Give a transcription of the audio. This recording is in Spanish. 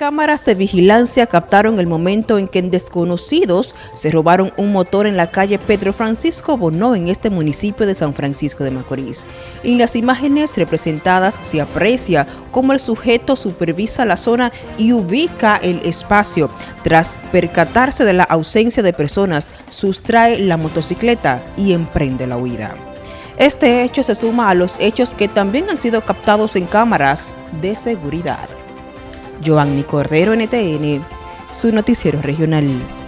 Cámaras de vigilancia captaron el momento en que desconocidos se robaron un motor en la calle Pedro Francisco Bonó en este municipio de San Francisco de Macorís. En las imágenes representadas se aprecia cómo el sujeto supervisa la zona y ubica el espacio. Tras percatarse de la ausencia de personas, sustrae la motocicleta y emprende la huida. Este hecho se suma a los hechos que también han sido captados en cámaras de seguridad. Giovanni Cordero, NTN, su noticiero regional.